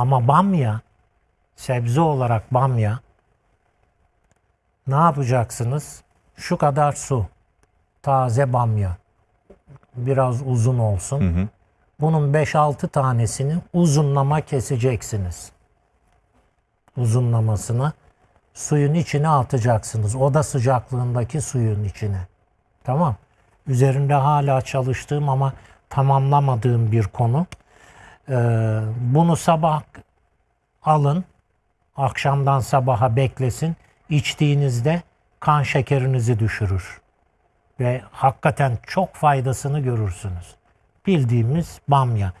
Ama bamya, sebze olarak bamya ne yapacaksınız? Şu kadar su. Taze bamya. Biraz uzun olsun. Bunun 5-6 tanesini uzunlama keseceksiniz. Uzunlamasını suyun içine atacaksınız. Oda sıcaklığındaki suyun içine. Tamam. Üzerinde hala çalıştığım ama tamamlamadığım bir konu. Ee, bunu sabah alın. Akşamdan sabaha beklesin. İçtiğinizde kan şekerinizi düşürür. Ve hakikaten çok faydasını görürsünüz. Bildiğimiz bamya.